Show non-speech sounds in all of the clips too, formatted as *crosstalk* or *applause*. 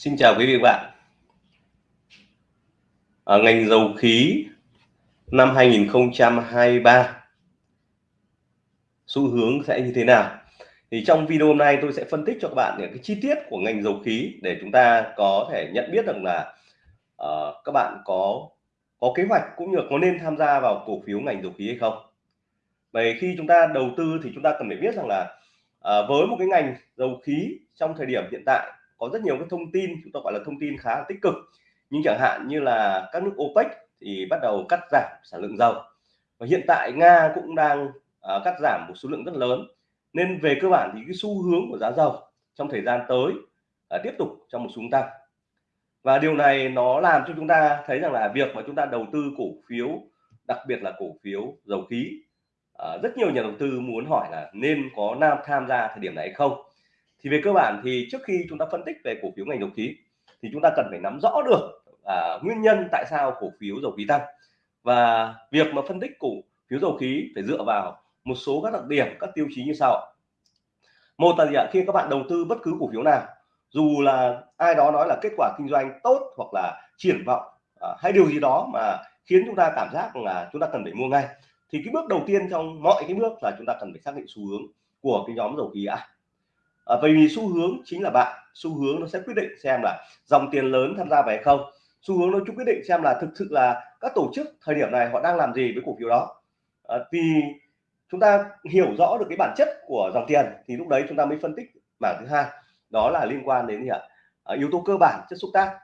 Xin chào quý vị và bạn. Ở ngành dầu khí năm 2023 xu hướng sẽ như thế nào? Thì trong video hôm nay tôi sẽ phân tích cho các bạn những cái chi tiết của ngành dầu khí để chúng ta có thể nhận biết được là uh, các bạn có có kế hoạch cũng như có nên tham gia vào cổ phiếu ngành dầu khí hay không. Vậy khi chúng ta đầu tư thì chúng ta cần phải biết rằng là uh, với một cái ngành dầu khí trong thời điểm hiện tại có rất nhiều cái thông tin chúng ta gọi là thông tin khá là tích cực. Nhưng chẳng hạn như là các nước OPEC thì bắt đầu cắt giảm sản lượng dầu. Và hiện tại Nga cũng đang uh, cắt giảm một số lượng rất lớn. Nên về cơ bản thì cái xu hướng của giá dầu trong thời gian tới uh, tiếp tục trong một xu tăng. Và điều này nó làm cho chúng ta thấy rằng là việc mà chúng ta đầu tư cổ phiếu đặc biệt là cổ phiếu dầu khí uh, rất nhiều nhà đầu tư muốn hỏi là nên có nam tham gia thời điểm này hay không thì về cơ bản thì trước khi chúng ta phân tích về cổ phiếu ngành dầu khí thì chúng ta cần phải nắm rõ được à, nguyên nhân tại sao cổ phiếu dầu khí tăng. Và việc mà phân tích cổ phiếu dầu khí phải dựa vào một số các đặc điểm các tiêu chí như sau. Một là gì ạ? Khi các bạn đầu tư bất cứ cổ phiếu nào dù là ai đó nói là kết quả kinh doanh tốt hoặc là triển vọng à, hay điều gì đó mà khiến chúng ta cảm giác là chúng ta cần phải mua ngay thì cái bước đầu tiên trong mọi cái bước là chúng ta cần phải xác định xu hướng của cái nhóm dầu khí à, Ờ, à, vì xu hướng chính là bạn xu hướng nó sẽ quyết định xem là dòng tiền lớn tham gia về không. Xu hướng nó chung quyết định xem là thực sự là các tổ chức thời điểm này họ đang làm gì với cổ phiếu đó. À, thì chúng ta hiểu rõ được cái bản chất của dòng tiền thì lúc đấy chúng ta mới phân tích mảng thứ hai đó là liên quan đến gì ạ? À, yếu tố cơ bản chất xúc tác.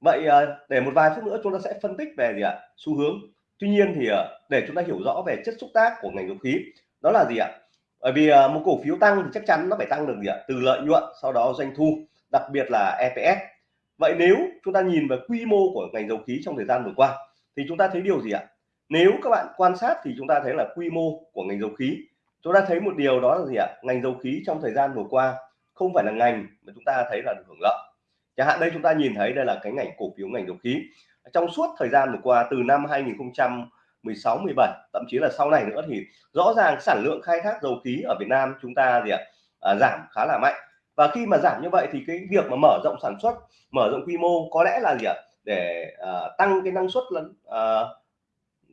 Vậy à, để một vài phút nữa chúng ta sẽ phân tích về gì ạ? Xu hướng. Tuy nhiên thì à, để chúng ta hiểu rõ về chất xúc tác của ngành dầu khí đó là gì ạ? Bởi vì uh, một cổ phiếu tăng thì chắc chắn nó phải tăng được gì ạ? Từ lợi nhuận sau đó doanh thu đặc biệt là EPS vậy nếu chúng ta nhìn về quy mô của ngành dầu khí trong thời gian vừa qua thì chúng ta thấy điều gì ạ? Nếu các bạn quan sát thì chúng ta thấy là quy mô của ngành dầu khí. Chúng ta thấy một điều đó là gì ạ? Ngành dầu khí trong thời gian vừa qua không phải là ngành mà chúng ta thấy là được hưởng lợi. Chẳng hạn đây chúng ta nhìn thấy đây là cái ngành cổ phiếu ngành dầu khí. Trong suốt thời gian vừa qua từ năm 2000 16 17 thậm chí là sau này nữa thì rõ ràng sản lượng khai thác dầu khí ở Việt Nam chúng ta gì ạ à, giảm khá là mạnh. Và khi mà giảm như vậy thì cái việc mà mở rộng sản xuất mở rộng quy mô có lẽ là gì ạ để à, tăng cái năng suất lẫn à,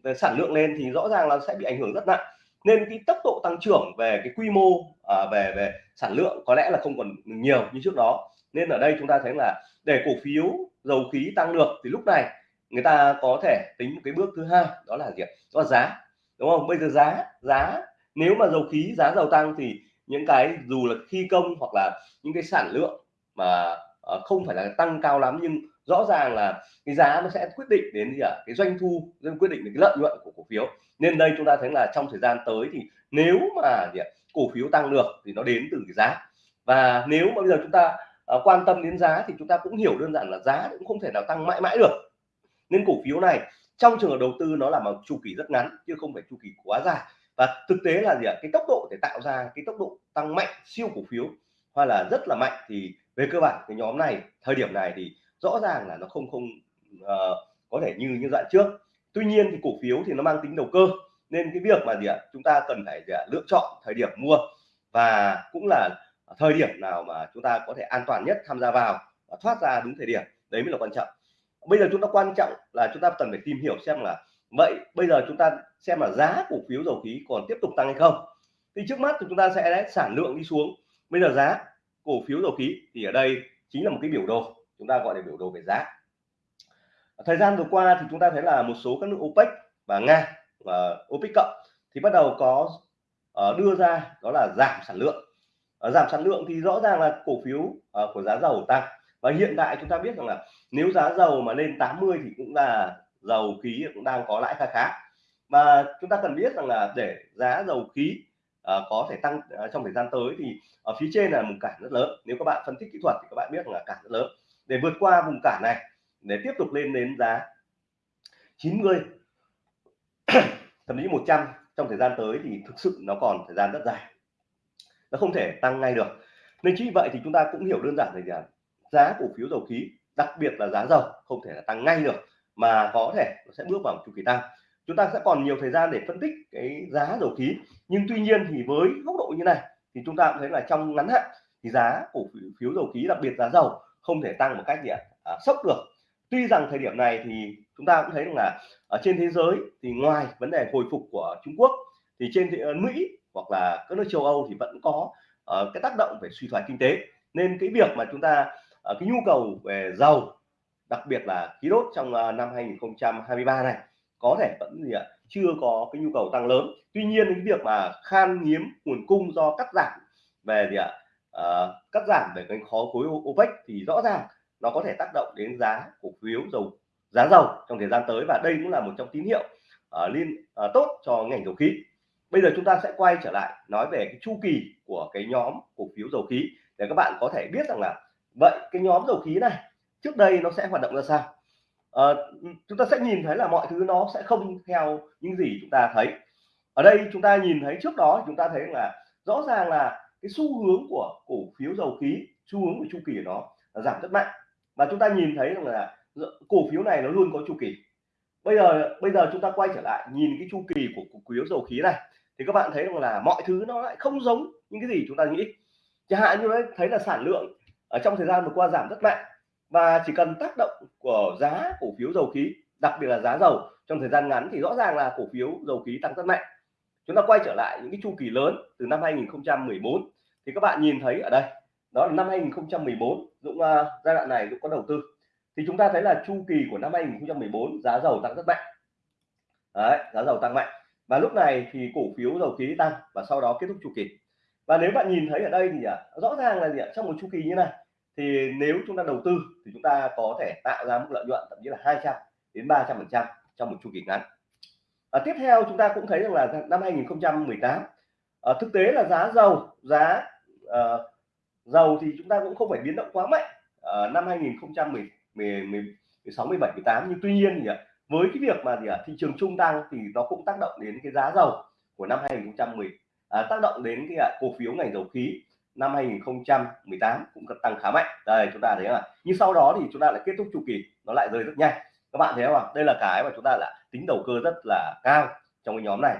về sản lượng lên thì rõ ràng là sẽ bị ảnh hưởng rất nặng. Nên cái tốc độ tăng trưởng về cái quy mô à, về về sản lượng có lẽ là không còn nhiều như trước đó. Nên ở đây chúng ta thấy là để cổ phiếu dầu khí tăng được thì lúc này người ta có thể tính một cái bước thứ hai đó là gì đó là giá đúng không? Bây giờ giá giá nếu mà dầu khí giá dầu tăng thì những cái dù là thi công hoặc là những cái sản lượng mà ờ, không phải là tăng cao lắm nhưng rõ ràng là cái giá nó sẽ quyết định đến gì ạ? Cái doanh thu nên quyết định đến cái lợi nhuận của cổ phiếu. Nên đây chúng ta thấy là trong thời gian tới thì nếu mà gì ạ, cổ phiếu tăng được thì nó đến từ cái giá. Và nếu mà bây giờ chúng ta uh, quan tâm đến giá thì chúng ta cũng hiểu đơn giản là giá cũng không thể nào tăng mãi mãi được nên cổ phiếu này trong trường hợp đầu tư nó là một chu kỳ rất ngắn chứ không phải chu kỳ quá dài. Và thực tế là gì ạ? Cái tốc độ để tạo ra cái tốc độ tăng mạnh siêu cổ phiếu hoặc là rất là mạnh thì về cơ bản cái nhóm này thời điểm này thì rõ ràng là nó không không uh, có thể như như dạng trước. Tuy nhiên thì cổ phiếu thì nó mang tính đầu cơ nên cái việc mà gì ạ? Chúng ta cần phải gì ạ? lựa chọn thời điểm mua và cũng là thời điểm nào mà chúng ta có thể an toàn nhất tham gia vào và thoát ra đúng thời điểm. Đấy mới là quan trọng bây giờ chúng ta quan trọng là chúng ta cần phải tìm hiểu xem là vậy bây giờ chúng ta xem là giá cổ phiếu dầu khí còn tiếp tục tăng hay không. Thì trước mắt thì chúng ta sẽ sản lượng đi xuống. Bây giờ giá cổ phiếu dầu khí thì ở đây chính là một cái biểu đồ. Chúng ta gọi là biểu đồ về giá. Thời gian vừa qua thì chúng ta thấy là một số các nước OPEC và Nga và OPEC cộng thì bắt đầu có uh, đưa ra đó là giảm sản lượng. Uh, giảm sản lượng thì rõ ràng là cổ phiếu uh, của giá dầu tăng và hiện tại chúng ta biết rằng là nếu giá dầu mà lên 80 thì cũng là dầu khí cũng đang có lãi khá khá. Và chúng ta cần biết rằng là để giá dầu khí uh, có thể tăng uh, trong thời gian tới thì ở phía trên là một cản rất lớn. Nếu các bạn phân tích kỹ thuật thì các bạn biết là cản rất lớn. Để vượt qua vùng cản này để tiếp tục lên đến giá 90 *coughs* thậm chí 100 trong thời gian tới thì thực sự nó còn thời gian rất dài. Nó không thể tăng ngay được. Nên chính vì vậy thì chúng ta cũng hiểu đơn giản là giá cổ phiếu dầu khí đặc biệt là giá dầu không thể là tăng ngay được mà có thể nó sẽ bước vào chu kỳ tăng. Chúng ta sẽ còn nhiều thời gian để phân tích cái giá dầu khí nhưng tuy nhiên thì với góc độ như này thì chúng ta cũng thấy là trong ngắn hạn thì giá cổ phiếu dầu khí đặc biệt giá dầu không thể tăng một cách gì ạ? À, sốc được. Tuy rằng thời điểm này thì chúng ta cũng thấy là ở trên thế giới thì ngoài vấn đề hồi phục của Trung Quốc thì trên thị, ờ, Mỹ hoặc là các nước châu Âu thì vẫn có uh, cái tác động về suy thoái kinh tế. Nên cái việc mà chúng ta uh, cái nhu cầu về dầu đặc biệt là khí đốt trong uh, năm 2023 này có thể vẫn gì ạ chưa có cái nhu cầu tăng lớn. Tuy nhiên cái việc mà khan hiếm nguồn cung do cắt giảm về gì ạ uh, cắt giảm về cái khó khối OPEC thì rõ ràng nó có thể tác động đến giá cổ phiếu dầu giá dầu trong thời gian tới và đây cũng là một trong tín hiệu uh, liên uh, tốt cho ngành dầu khí. Bây giờ chúng ta sẽ quay trở lại nói về cái chu kỳ của cái nhóm cổ phiếu dầu khí để các bạn có thể biết rằng là vậy cái nhóm dầu khí này trước đây nó sẽ hoạt động ra sao? À, chúng ta sẽ nhìn thấy là mọi thứ nó sẽ không theo những gì chúng ta thấy. Ở đây chúng ta nhìn thấy trước đó chúng ta thấy là rõ ràng là cái xu hướng của cổ phiếu dầu khí xu hướng của chu kỳ của nó là giảm rất mạnh. Và chúng ta nhìn thấy rằng là cổ phiếu này nó luôn có chu kỳ. Bây giờ bây giờ chúng ta quay trở lại nhìn cái chu kỳ của cổ phiếu dầu khí này thì các bạn thấy rằng là mọi thứ nó lại không giống những cái gì chúng ta nghĩ. Chẳng hạn như đấy thấy là sản lượng ở trong thời gian vừa qua giảm rất mạnh và chỉ cần tác động của giá cổ phiếu dầu khí đặc biệt là giá dầu trong thời gian ngắn thì rõ ràng là cổ phiếu dầu khí tăng rất mạnh. Chúng ta quay trở lại những cái chu kỳ lớn từ năm 2014 thì các bạn nhìn thấy ở đây đó là năm 2014 Dũng uh, giai đoạn này Dũng có đầu tư. Thì chúng ta thấy là chu kỳ của năm 2014 giá dầu tăng rất mạnh. Đấy, giá dầu tăng mạnh. Và lúc này thì cổ phiếu dầu khí tăng và sau đó kết thúc chu kỳ. Và nếu bạn nhìn thấy ở đây thì à, rõ ràng là gì ạ? Trong một chu kỳ như này thì nếu chúng ta đầu tư thì chúng ta có thể tạo ra mức lợi nhuận thậm chí là 200 đến 300 phần trăm trong một chu kỳ ngắn. À, tiếp theo chúng ta cũng thấy rằng là năm 2018 à, ờ, thực tế là giá dầu giá à, dầu thì chúng ta cũng không phải biến động quá mạnh ở năm 2016 17 18 nhưng tuy nhiên thì với cái việc mà gì ạ thị trường trung tăng thì nó cũng tác động đến cái giá dầu của năm 2010 à, tác động đến cái cổ phiếu ngành dầu khí năm 2018 cũng tăng khá mạnh. Đây chúng ta thấy là nhưng sau đó thì chúng ta lại kết thúc chu kỳ nó lại rơi rất nhanh. Các bạn thấy không đây là cái mà chúng ta là tính đầu cơ rất là cao trong cái nhóm này.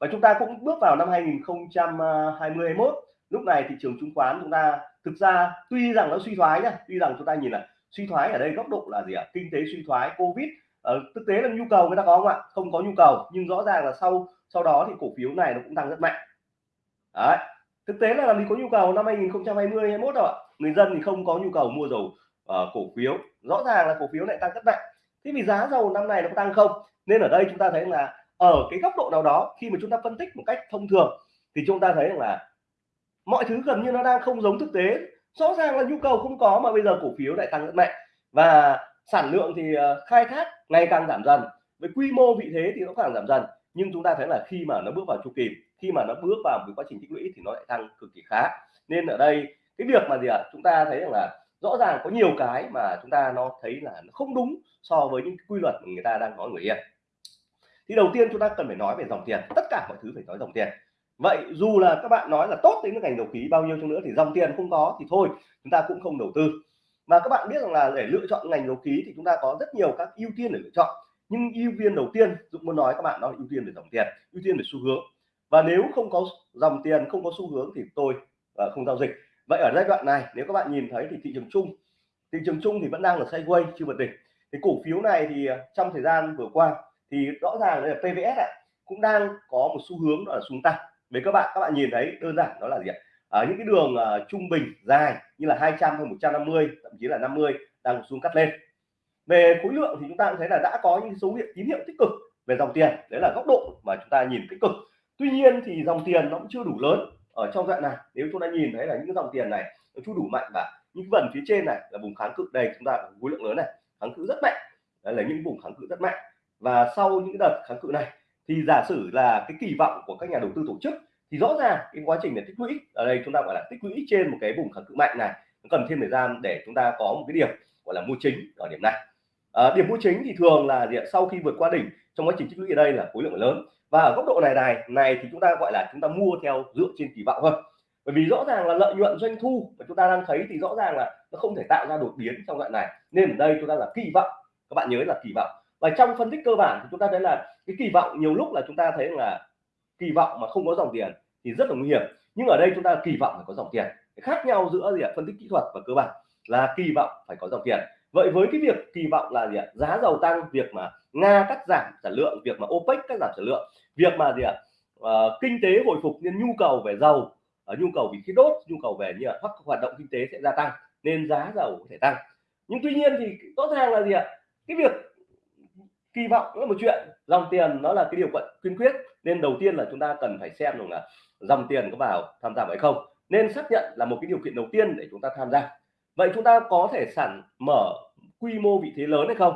Và chúng ta cũng bước vào năm 2021. lúc này thị trường chứng khoán chúng ta thực ra tuy rằng nó suy thoái nhá tuy rằng chúng ta nhìn là suy thoái ở đây góc độ là gì ạ? Kinh tế suy thoái covid. Ờ, thực tế là nhu cầu người ta có không ạ? Không có nhu cầu nhưng rõ ràng là sau sau đó thì cổ phiếu này nó cũng tăng rất mạnh. Đấy thực tế là làm gì có nhu cầu năm 2020 21 đâu ạ. Người dân thì không có nhu cầu mua dầu uh, cổ phiếu. Rõ ràng là cổ phiếu lại tăng rất mạnh. Thế vì giá dầu năm này nó tăng không? Nên ở đây chúng ta thấy là ở cái góc độ nào đó khi mà chúng ta phân tích một cách thông thường thì chúng ta thấy rằng là mọi thứ gần như nó đang không giống thực tế. Rõ ràng là nhu cầu không có mà bây giờ cổ phiếu lại tăng rất mạnh. Và sản lượng thì ờ, khai thác ngày càng giảm dần. Với quy mô vị thế thì nó càng giảm dần nhưng chúng ta thấy là khi mà nó bước vào chu kỳ khi mà nó bước vào một quá trình tích lũy thì nó lại tăng cực kỳ khá. Nên ở đây cái việc mà gì ạ? À, chúng ta thấy rằng là rõ ràng có nhiều cái mà chúng ta nó thấy là nó không đúng so với những quy luật mà người ta đang nói người yên. Thì đầu tiên chúng ta cần phải nói về dòng tiền. Tất cả mọi thứ phải nói dòng tiền. Vậy dù là các bạn nói là tốt đến ngành dầu khí bao nhiêu chăng nữa thì dòng tiền không có thì thôi chúng ta cũng không đầu tư. Và các bạn biết rằng là để lựa chọn ngành dầu khí thì chúng ta có rất nhiều các ưu tiên để lựa chọn nhưng ưu tiên đầu tiên Dũng muốn nói các bạn đó là ưu tiên về dòng tiền ưu tiên về xu hướng. Và nếu không có dòng tiền không có xu hướng thì tôi uh, không giao dịch. Vậy ở giai đoạn này nếu các bạn nhìn thấy thì thị trường chung thị trường chung thì vẫn đang ở sideways chưa vượt đỉnh. Thì cổ phiếu này thì ờ, trong thời gian vừa qua thì rõ ràng là PVS này, cũng đang có một xu hướng đó là xuống tăng. Với các bạn các bạn nhìn thấy đơn giản đó là gì ạ? Ở những cái đường uh, trung bình dài như là 200 hay 150 thậm chí là 50 đang xuống cắt lên về khối lượng thì chúng ta cũng thấy là đã có những dấu hiệu tín hiệu tích cực về dòng tiền. Đấy là góc độ mà chúng ta nhìn tích cực. Tuy nhiên thì dòng tiền nó cũng chưa đủ lớn ở trong đoạn này. Nếu chúng ta nhìn thấy là những dòng tiền này nó chưa đủ mạnh và những phần phía trên này là vùng kháng cự, đây chúng ta có khối lượng lớn này, kháng cự rất mạnh. Đấy là những vùng kháng cự rất mạnh. Và sau những đợt kháng cự này thì giả sử là cái kỳ vọng của các nhà đầu tư tổ chức thì rõ ràng cái quá trình để tích lũy, ở đây chúng ta gọi là tích lũy trên một cái vùng kháng cự mạnh này, nó cần thêm thời gian để chúng ta có một cái điểm gọi là mua chính ở điểm này à, điểm mua chính thì thường là gì sau khi vượt qua đỉnh trong quá trình tích lũy ở đây là khối lượng lớn. Và ở góc độ này này này thì chúng ta gọi là chúng ta mua theo dựa trên kỳ vọng thôi bởi vì rõ ràng là lợi nhuận doanh thu mà chúng ta đang thấy thì rõ ràng là nó không thể tạo ra đột biến trong đoạn này. Nên ở đây chúng ta là kỳ vọng. Các bạn nhớ là kỳ vọng. Và trong phân tích cơ bản thì chúng ta thấy là cái kỳ vọng nhiều lúc là chúng ta thấy là kỳ vọng mà không có dòng tiền thì rất là nguy hiểm. Nhưng ở đây chúng ta kỳ vọng phải có dòng tiền. Khác nhau giữa gì ạ? Phân tích kỹ thuật và cơ bản là kỳ vọng phải có dòng tiền vậy với cái việc kỳ vọng là gì ạ? Giá dầu tăng việc mà nga cắt giảm sản lượng việc mà opec cắt giảm sản lượng việc mà gì ạ? À, kinh tế hồi phục nên nhu cầu về dầu ở nhu cầu vì khí đốt nhu cầu về như là các hoạt động kinh tế sẽ gia tăng nên giá dầu có thể tăng. Nhưng tuy nhiên thì rõ ràng là gì ạ? Cái việc kỳ vọng là một chuyện dòng tiền nó là cái điều kiện kiên quyết nên đầu tiên là chúng ta cần phải xem rằng là dòng tiền có vào tham gia hay không nên xác nhận là một cái điều kiện đầu tiên để chúng ta tham gia. Vậy chúng ta có thể sản mở quy mô vị thế lớn hay không?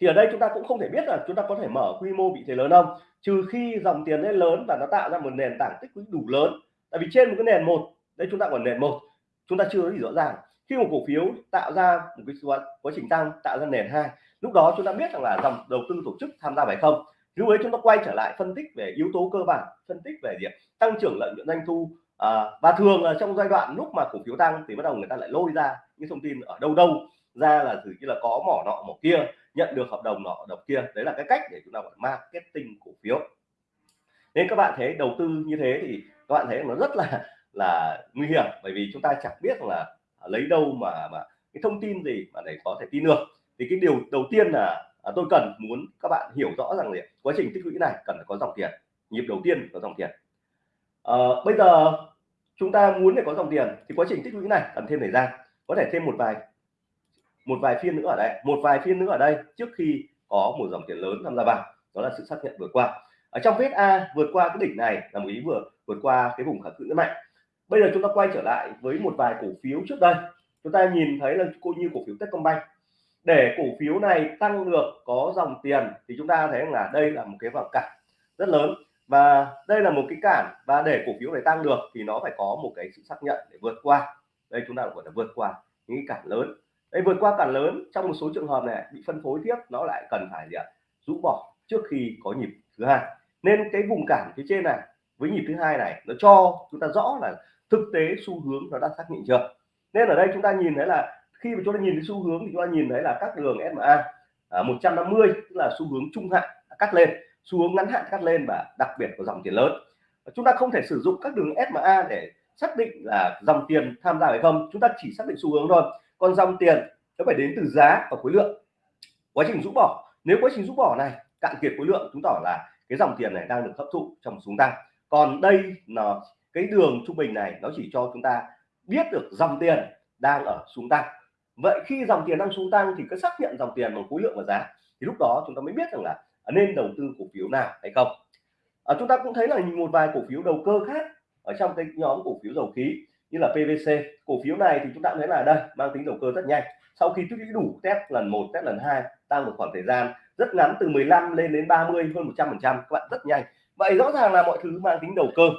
Thì ở đây chúng ta cũng không thể biết là chúng ta có thể mở quy mô vị thế lớn không? Trừ khi dòng tiền lên lớn và nó tạo ra một nền tảng tích lũy đủ lớn. Tại vì trên một cái nền một đây chúng ta còn nền một chúng ta chưa gì rõ ràng. Khi một cổ phiếu tạo ra một cái quá trình tăng tạo ra nền hai lúc đó chúng ta biết rằng là dòng đầu tư tổ chức tham gia phải không? Lúc ấy chúng ta quay trở lại phân tích về yếu tố cơ bản phân tích về việc tăng trưởng lợi nhuận doanh thu à, và thường là trong giai đoạn lúc mà cổ phiếu tăng thì bắt đầu người ta lại lôi ra những thông tin ở đâu đâu ra là thử như là có mỏ nọ mỏ kia nhận được hợp đồng nọ hợp đồng kia. Đấy là cái cách để chúng ta gọi marketing cổ phiếu. Nên các bạn thấy đầu tư như thế thì các bạn thấy nó rất là là nguy hiểm bởi vì chúng ta chẳng biết là lấy đâu mà mà cái thông tin gì mà để có thể tin được. Thì cái điều đầu tiên là à, tôi cần muốn các bạn hiểu rõ rằng là quá trình tích lũy này cần phải có dòng tiền. Nhịp đầu tiên có dòng tiền. À, bây giờ chúng ta muốn để có dòng tiền thì quá trình tích lũy này cần thêm thời gian. Có thể thêm một vài một vài phiên nữa ở đây, một vài phiên nữa ở đây trước khi có một dòng tiền lớn tham gia vào. Đó là sự xác nhận vừa qua. Ở trong vết A vượt qua cái đỉnh này là một ý vừa vượt qua cái vùng kháng cự rất mạnh. Bây giờ chúng ta quay trở lại với một vài cổ phiếu trước đây. Chúng ta nhìn thấy là cô như cổ phiếu Techcombank. Để cổ phiếu này tăng được có dòng tiền thì chúng ta thấy là đây là một cái vào cản rất lớn. Và đây là một cái cản và để cổ phiếu này tăng được thì nó phải có một cái sự xác nhận để vượt qua. Đây chúng ta gọi là vượt qua những cái cản lớn đây vượt qua cản lớn trong một số trường hợp này bị phân phối tiếp nó lại cần phải gì ạ? Rũ bỏ trước khi có nhịp thứ hai. Nên cái vùng cản phía trên này với nhịp thứ hai này nó cho chúng ta rõ là thực tế xu hướng nó đã xác định chưa? Nên ở đây chúng ta nhìn thấy là khi mà chúng ta nhìn thấy xu hướng thì chúng ta nhìn thấy là các đường SMA à, 150 tức là xu hướng trung hạn cắt lên xu hướng ngắn hạn cắt lên và đặc biệt có dòng tiền lớn. Chúng ta không thể sử dụng các đường SMA để xác định là dòng tiền tham gia hay không chúng ta chỉ xác định xu hướng thôi còn dòng tiền nó phải đến từ giá và khối lượng. Quá trình rũ bỏ nếu quá trình rũ bỏ này cạn kiệt khối lượng chúng tỏ là cái dòng tiền này đang được hấp thụ trong xuống tăng. Còn đây là cái đường trung bình này nó chỉ cho chúng ta biết được dòng tiền đang ở xuống tăng. Vậy khi dòng tiền đang xuống tăng thì cứ xác nhận dòng tiền bằng khối lượng và giá thì lúc đó chúng ta mới biết rằng là nên đầu tư cổ phiếu nào hay không. À, chúng ta cũng thấy là một vài cổ phiếu đầu cơ khác ở trong cái nhóm cổ phiếu dầu khí như là PVC cổ phiếu này thì chúng ta thấy là đây, mang tính đầu cơ rất nhanh. Sau khi tích lũy đủ test lần 1 test lần 2 tăng một khoảng thời gian, rất ngắn từ 15 lên đến 30 hơn 100 phần trăm. Các bạn rất nhanh. Vậy rõ ràng là mọi thứ mang tính đầu cơ.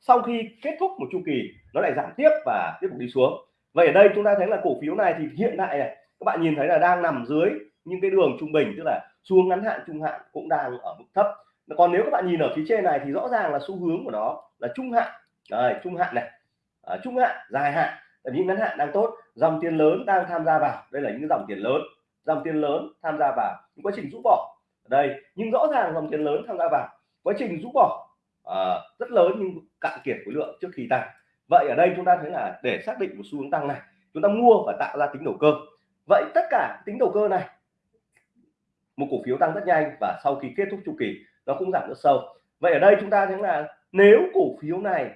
Sau khi kết thúc một chu kỳ, nó lại giảm tiếp và tiếp tục đi xuống. Vậy ở đây chúng ta thấy là cổ phiếu này thì hiện tại này, các bạn nhìn thấy là đang nằm dưới những cái đường trung bình, tức là xuống ngắn hạn, trung hạn cũng đang ở mức thấp. Còn nếu các bạn nhìn ở phía trên này thì rõ ràng là xu hướng của nó là trung hạn. Đây, trung hạn này à, trung hạn dài hạn tại vì ngắn hạn đang tốt. Dòng tiền lớn đang tham gia vào đây là những dòng tiền lớn. Dòng tiền lớn tham gia vào những quá trình rũ bỏ. Ở đây nhưng rõ ràng dòng tiền lớn tham gia vào quá trình rũ bỏ à, rất lớn nhưng cạn kiệt khối lượng trước khi tăng. Vậy ở đây chúng ta thấy là để xác định một xu hướng tăng này chúng ta mua và tạo ra tính đầu cơ. Vậy tất cả tính đầu cơ này một cổ phiếu tăng rất nhanh và sau khi kết thúc chu kỳ nó cũng giảm rất sâu. Vậy ở đây chúng ta thấy là nếu cổ phiếu này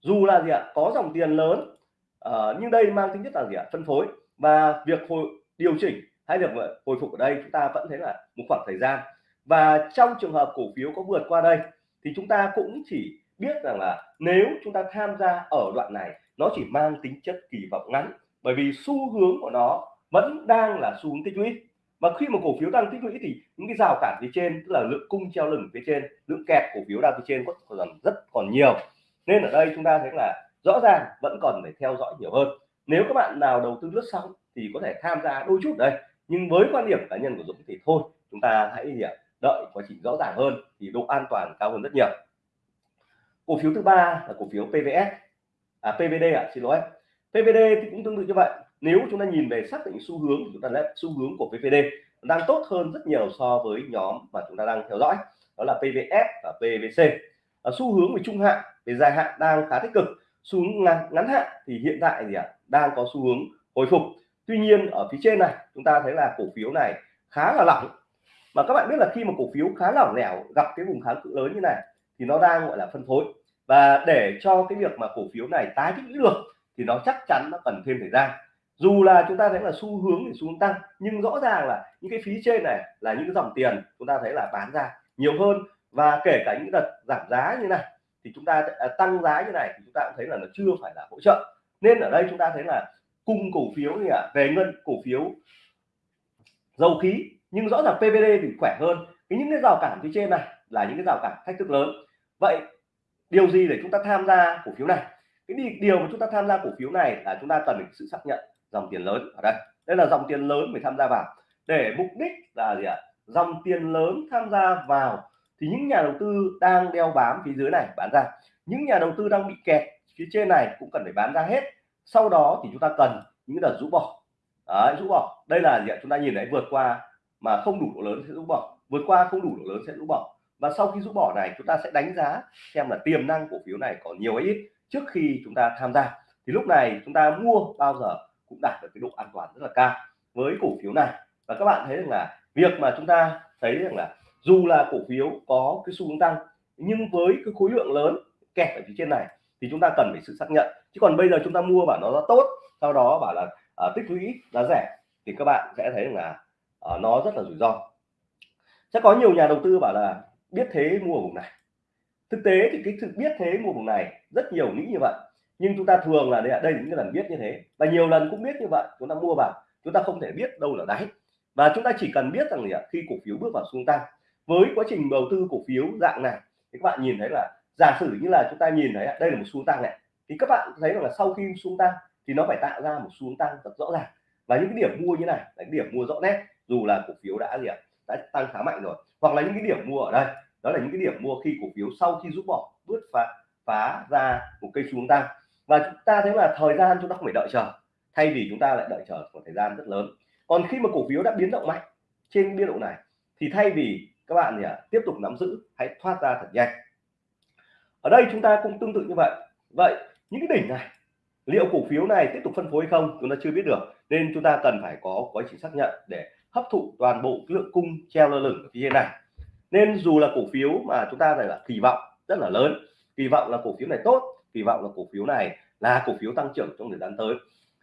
dù là gì ạ có dòng tiền lớn uh, nhưng đây mang tính chất là gì ạ phân phối. Và việc hồi điều chỉnh hay việc hồi phục ở đây chúng ta vẫn thấy là một khoảng thời gian. Và trong trường hợp cổ phiếu có vượt qua đây thì chúng ta cũng chỉ biết rằng là nếu chúng ta tham gia ở đoạn này nó chỉ mang tính chất kỳ vọng ngắn bởi vì xu hướng của nó vẫn đang là xu hướng tích lũy. Và khi một cổ phiếu đang tích lũy thì những cái rào cản phía trên tức là lượng cung treo lửng phía trên lượng kẹt cổ phiếu đang phía trên còn rất còn nhiều nên ở đây chúng ta thấy là rõ ràng vẫn còn phải theo dõi nhiều hơn. Nếu các bạn nào đầu tư lướt sóng thì có thể tham gia đôi chút đây nhưng với quan điểm cá nhân của Dũng thì thôi chúng ta hãy à, đợi quá trình rõ ràng hơn thì độ an toàn cao hơn rất nhiều. Cổ phiếu thứ ba là cổ phiếu PVS à PVD ạ à, xin lỗi. PVD thì cũng tương tự như vậy. Nếu chúng ta nhìn về xác định xu hướng chúng ta lấy xu hướng của PVD đang tốt hơn rất nhiều so với nhóm mà chúng ta đang theo dõi. Đó là PVS và PVC ở xu hướng về trung hạn về dài hạn đang khá tích cực. Xu hướng ngắn, ngắn hạn thì hiện tại gì ạ? Đang có xu hướng hồi phục. Tuy nhiên ở phía trên này chúng ta thấy là cổ phiếu này khá là lỏng. Mà các bạn biết là khi mà cổ phiếu khá lỏng lẻo gặp cái vùng kháng cự lớn như này thì nó đang gọi là phân phối. Và để cho cái việc mà cổ phiếu này tái tích lũy được thì nó chắc chắn nó cần thêm thời gian. Dù là chúng ta thấy là xu hướng thì xu hướng tăng nhưng rõ ràng là những cái phí trên này là những cái dòng tiền chúng ta thấy là bán ra nhiều hơn và kể cả những đợt giảm giá như này thì chúng ta à, tăng giá như này thì chúng ta cũng thấy là nó chưa phải là hỗ trợ. Nên ở đây chúng ta thấy là cung cổ phiếu thì à, về ngân cổ phiếu dầu khí nhưng rõ ràng PVD thì khỏe hơn. Cái những cái rào cản phía trên này là những cái rào cản thách thức lớn. Vậy điều gì để chúng ta tham gia cổ phiếu này? Cái điều mà chúng ta tham gia cổ phiếu này là chúng ta cần sự xác nhận dòng tiền lớn ở đây. Đây là dòng tiền lớn phải tham gia vào. Để mục đích là gì ạ? Dòng tiền lớn tham gia vào thì những nhà đầu tư đang đeo bám phía dưới này bán ra. Những nhà đầu tư đang bị kẹt phía trên này cũng cần phải bán ra hết. Sau đó thì chúng ta cần những đợt rũ bỏ. Đấy, rũ bỏ. Đây là gì ạ? Chúng ta nhìn thấy vượt qua mà không đủ độ lớn sẽ rũ bỏ. Vượt qua không đủ độ lớn sẽ rũ bỏ. Và sau khi rũ bỏ này chúng ta sẽ đánh giá xem là tiềm năng cổ phiếu này có nhiều hay ít trước khi chúng ta tham gia. Thì lúc này chúng ta mua bao giờ cũng đạt được cái độ an toàn rất là cao với cổ phiếu này. Và các bạn thấy rằng là việc mà chúng ta thấy rằng là dù là cổ phiếu có cái xu hướng tăng nhưng với cái khối lượng lớn kẹt ở phía trên này thì chúng ta cần phải sự xác nhận. Chứ còn bây giờ chúng ta mua bảo nó là tốt sau đó bảo là uh, tích lũy giá rẻ thì các bạn sẽ thấy là uh, nó rất là rủi ro. Sẽ có nhiều nhà đầu tư bảo là biết thế mua vùng này. Thực tế thì cái sự biết thế mua vùng này rất nhiều nghĩ như vậy nhưng chúng ta thường là đây, đây những lần biết như thế. Và nhiều lần cũng biết như vậy chúng ta mua vào chúng ta không thể biết đâu là đáy. Và chúng ta chỉ cần biết rằng là khi cổ phiếu bước vào xu tăng với quá trình đầu tư cổ phiếu dạng này thì các bạn nhìn thấy là giả sử như là chúng ta nhìn thấy đây là một xu tăng này. Thì các bạn thấy rằng là sau khi xu tăng thì nó phải tạo ra một xu tăng rất rõ ràng. Và những cái điểm mua như này, là cái điểm mua rõ nét, dù là cổ phiếu đã gì ạ, đã tăng khá mạnh rồi, hoặc là những cái điểm mua ở đây, đó là những cái điểm mua khi cổ phiếu sau khi rút bỏ bứt phá phá ra một cây xuống tăng. Và chúng ta thấy là thời gian chúng ta không phải đợi chờ, thay vì chúng ta lại đợi chờ một thời gian rất lớn. Còn khi mà cổ phiếu đã biến động mạnh trên biên độ này, thì thay vì các bạn thì à, tiếp tục nắm giữ hãy thoát ra thật nhanh. Ở đây chúng ta cũng tương tự như vậy. Vậy những cái đỉnh này liệu cổ phiếu này tiếp tục phân phối hay không chúng ta chưa biết được nên chúng ta cần phải có quá trình xác nhận để hấp thụ toàn bộ lượng cung treo lơ lửng ở phía trên này. Nên dù là cổ phiếu mà chúng ta này là kỳ vọng rất là lớn kỳ vọng là cổ phiếu này tốt kỳ vọng là cổ phiếu này là cổ phiếu tăng trưởng trong thời gian tới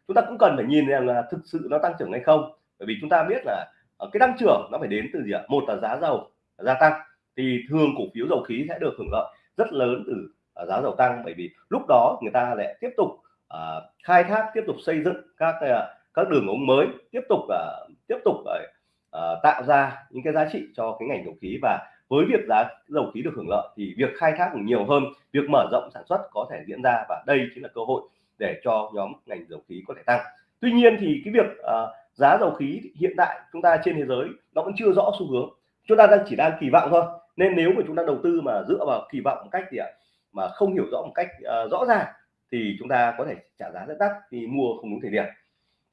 chúng ta cũng cần phải nhìn rằng là thực sự nó tăng trưởng hay không. Bởi vì chúng ta biết là ờ, cái tăng trưởng nó phải đến từ gì ạ? Một là giá dầu gia tăng thì thường cổ phiếu dầu khí sẽ được hưởng lợi rất lớn từ uh, giá dầu tăng. Bởi vì lúc đó người ta lại tiếp tục uh, khai thác tiếp tục xây dựng các uh, các đường ống mới tiếp tục uh, tiếp tục uh, tạo ra những cái giá trị cho cái ngành dầu khí. Và với việc giá dầu khí được hưởng lợi thì việc khai thác nhiều hơn việc mở rộng sản xuất có thể diễn ra. Và đây chính là cơ hội để cho nhóm ngành dầu khí có thể tăng. Tuy nhiên thì cái việc uh, giá dầu khí hiện tại chúng ta trên thế giới nó vẫn chưa rõ xu hướng chúng ta đang chỉ đang kỳ vọng thôi. Nên nếu mà chúng ta đầu tư mà dựa vào kỳ vọng một cách gì ạ? Mà không hiểu rõ một cách uh, rõ ràng thì chúng ta có thể trả giá rất đắt vì mua không đúng thời điểm.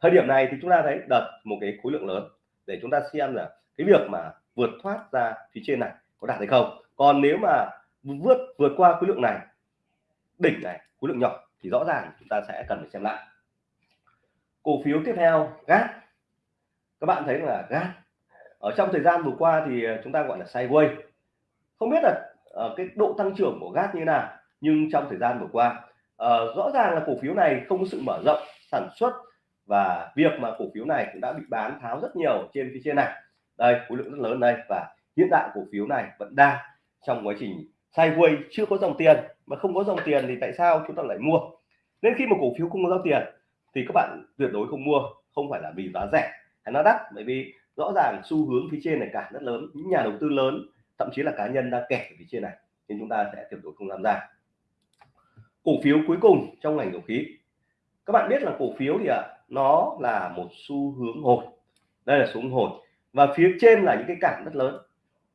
Thời điểm này thì chúng ta thấy đợt một cái khối lượng lớn để chúng ta xem là cái việc mà vượt thoát ra phía trên này có đạt hay không. Còn nếu mà vượt vượt qua khối lượng này đỉnh này khối lượng nhỏ thì rõ ràng chúng ta sẽ cần phải xem lại. Cổ phiếu tiếp theo gas các bạn thấy là gas ở trong thời gian vừa qua thì ờ, chúng ta gọi là sideways không biết là uh, cái độ tăng trưởng của gas như nào nhưng trong thời gian vừa qua uh, rõ ràng là cổ phiếu này không có sự mở rộng sản xuất và việc mà cổ phiếu này cũng đã bị bán tháo rất nhiều trên phía trên này. Đây khối lượng rất lớn đây và hiện tại cổ phiếu này vẫn đang trong quá trình sideways chưa có dòng tiền. Mà không có dòng tiền thì tại sao chúng ta lại mua? Nên khi mà cổ phiếu không có dòng tiền thì các bạn tuyệt đối không mua không phải là vì giá rẻ hay nó đắt. Bởi vì rõ ràng xu hướng phía trên này cả rất lớn, những nhà đầu tư lớn, thậm chí là cá nhân đang kẹt ở phía trên này, nên chúng ta sẽ tiếp tục không tham gia cổ phiếu cuối cùng trong ngành dầu khí. Các bạn biết là cổ phiếu thì ạ, nó là một xu hướng hồi. Đây là xu hướng hồi. Và phía trên là những cái cản rất lớn.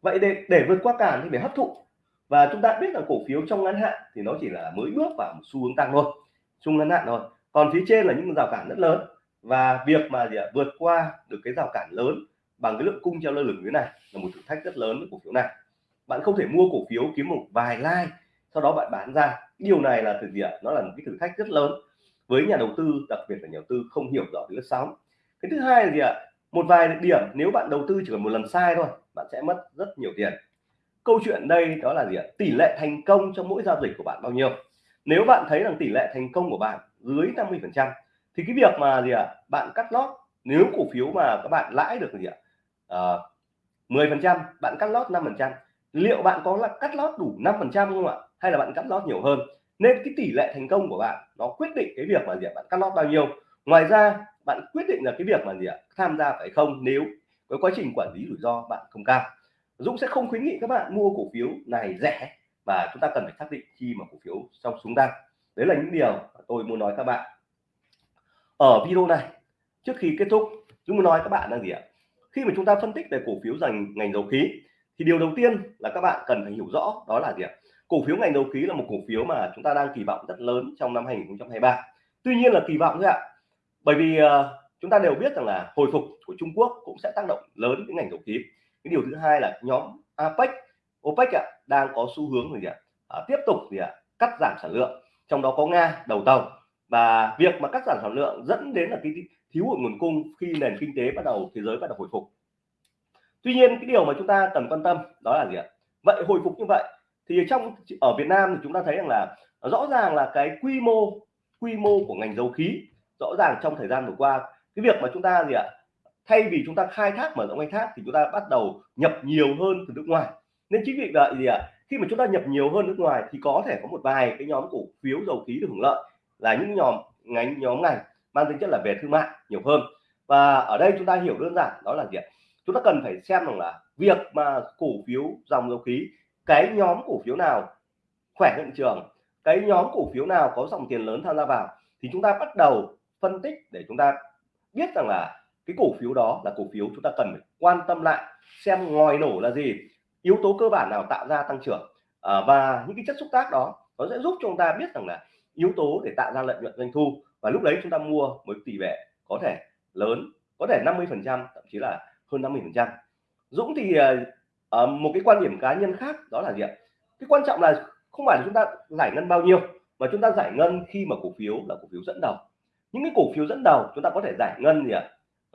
Vậy để để vượt qua cản thì phải hấp thụ. Và chúng ta biết là cổ phiếu trong ngắn hạn thì nó chỉ là mới bước vào một xu hướng tăng thôi. Xu ngắn hạn thôi. Còn phía trên là những rào cản rất lớn và việc mà gì ạ, vượt qua được cái rào cản lớn bằng cái lượng cung treo lơ lửng như này là một thử thách rất lớn với cổ phiếu này. Bạn không thể mua cổ phiếu kiếm một vài like sau đó bạn bán ra. Điều này là thực gì ạ? Nó là một cái thử thách rất lớn với nhà đầu tư đặc biệt là nhà đầu tư không hiểu rõ lướt sóng. Cái thứ hai là gì ạ? Một vài điểm nếu bạn đầu tư chỉ cần một lần sai thôi bạn sẽ mất rất nhiều tiền. Câu chuyện đây đó là gì ạ? Tỷ lệ thành công trong mỗi giao dịch của bạn bao nhiêu? Nếu bạn thấy rằng tỷ lệ thành công của bạn dưới 50 phần trăm thì cái việc mà gì ạ? Bạn cắt lót nếu cổ phiếu mà các bạn lãi được gì ạ? Ờ, à, 10 phần trăm bạn cắt lót 5 phần trăm. Liệu bạn có là cắt lót đủ 5 phần trăm không ạ? Hay là bạn cắt lót nhiều hơn? Nên cái tỷ lệ thành công của bạn nó quyết định cái việc mà gì ạ? Bạn cắt lót bao nhiêu. Ngoài ra bạn quyết định là cái việc mà gì ạ? Tham gia phải không? Nếu cái quá trình quản lý rủi ro bạn không cao Dũng sẽ không khuyến nghị các bạn mua cổ phiếu này rẻ và chúng ta cần phải xác định khi mà cổ phiếu trong xuống tăng đấy là những điều tôi muốn nói các bạn ở video này trước khi kết thúc chúng tôi nói các bạn là gì ạ? Khi mà chúng ta phân tích về cổ phiếu dành ngành dầu khí thì điều đầu tiên là các bạn cần phải hiểu rõ đó là gì ạ? Cổ phiếu ngành dầu khí là một cổ phiếu mà chúng ta đang kỳ vọng rất lớn trong năm 2023 tuy nhiên là kỳ vọng thôi ạ. Bởi vì uh, chúng ta đều biết rằng là hồi phục của Trung Quốc cũng sẽ tác động lớn đến ngành dầu khí. Cái điều thứ hai là nhóm APEC OPEC ạ đang có xu hướng gì ạ? À, tiếp tục gì ạ? Cắt giảm sản lượng. Trong đó có Nga đầu tàu và việc mà cắt giảm sản lượng dẫn đến là cái thiếu hụt nguồn cung khi nền kinh tế bắt đầu, thế giới bắt đầu hồi phục. Tuy nhiên, cái điều mà chúng ta cần quan tâm đó là gì ạ? Vậy hồi phục như vậy thì trong, ở Việt Nam thì chúng ta thấy rằng là rõ ràng là cái quy mô quy mô của ngành dầu khí rõ ràng trong thời gian vừa qua, cái việc mà chúng ta gì ạ? Thay vì chúng ta khai thác, mở rộng khai thác thì chúng ta bắt đầu nhập nhiều hơn từ nước ngoài. Nên chính vì vậy gì ạ, khi mà chúng ta nhập nhiều hơn nước ngoài thì có thể có một vài cái nhóm cổ phiếu dầu khí được hưởng lợi là những nhóm ngành nhóm ngành mang tính chất là về thương mại nhiều hơn. Và ở đây chúng ta hiểu đơn giản đó là gì chúng ta cần phải xem rằng là việc mà cổ phiếu dòng dầu khí cái nhóm cổ phiếu nào khỏe hiện trường cái nhóm cổ phiếu nào có dòng tiền lớn tham gia vào thì chúng ta bắt đầu phân tích để chúng ta biết rằng là cái cổ phiếu đó là cổ phiếu chúng ta cần phải quan tâm lại xem ngòi nổ là gì yếu tố cơ bản nào tạo ra tăng trưởng. À, và những cái chất xúc tác đó nó sẽ giúp chúng ta biết rằng là yếu tố để tạo ra lợi nhuận doanh thu. Và lúc đấy chúng ta mua với tỷ lệ có thể lớn có thể 50 phần trăm thậm chí là hơn 50 phần trăm. Dũng thì uh, một cái quan điểm cá nhân khác đó là gì ạ? Cái quan trọng là không phải là chúng ta giải ngân bao nhiêu mà chúng ta giải ngân khi mà cổ phiếu là cổ phiếu dẫn đầu. Những cái cổ phiếu dẫn đầu chúng ta có thể giải ngân gì ạ?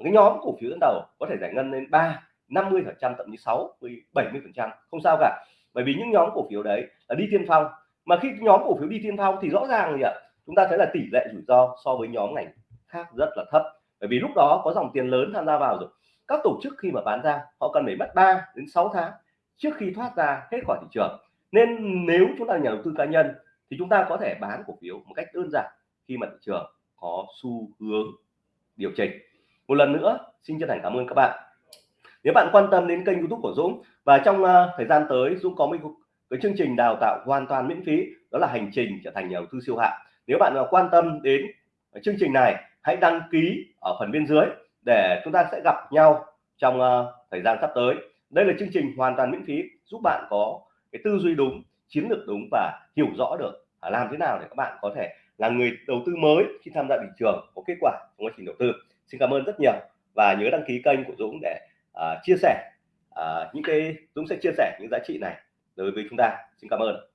Cái nhóm cổ phiếu dẫn đầu có thể giải ngân lên 3 50 phần trăm thậm chí 6 70 phần trăm. Không sao cả bởi vì những nhóm cổ phiếu đấy là đi tiên phong mà khi nhóm cổ phiếu đi tiên phong thì rõ ràng gì ạ chúng ta thấy là tỷ lệ rủi ro so với nhóm ngành khác rất là thấp. Bởi vì lúc đó có dòng tiền lớn tham gia vào rồi. Các tổ chức khi mà bán ra họ cần phải mất 3 đến 6 tháng trước khi thoát ra hết khỏi thị trường. Nên nếu chúng ta là nhà đầu tư cá nhân thì chúng ta có thể bán cổ phiếu một cách đơn giản khi mà thị trường có xu hướng điều chỉnh. Một lần nữa xin chân thành cảm ơn các bạn. Nếu bạn quan tâm đến kênh youtube của Dũng và trong uh, thời gian tới Dũng có một cái chương trình đào tạo hoàn toàn miễn phí đó là hành trình trở thành nhà đầu tư siêu hạng. Nếu bạn nào quan tâm đến chương trình này hãy đăng ký ở phần bên dưới để chúng ta sẽ gặp nhau trong uh, thời gian sắp tới. Đây là chương trình hoàn toàn miễn phí giúp bạn có cái tư duy đúng chiến lược đúng và hiểu rõ được làm thế nào để các bạn có thể là người đầu tư mới khi tham gia thị trường có kết quả trong quá trình đầu tư. Xin cảm ơn rất nhiều và nhớ đăng ký kênh của Dũng để uh, chia sẻ uh, những cái Dũng sẽ chia sẻ những giá trị này đối với chúng ta. Xin cảm ơn.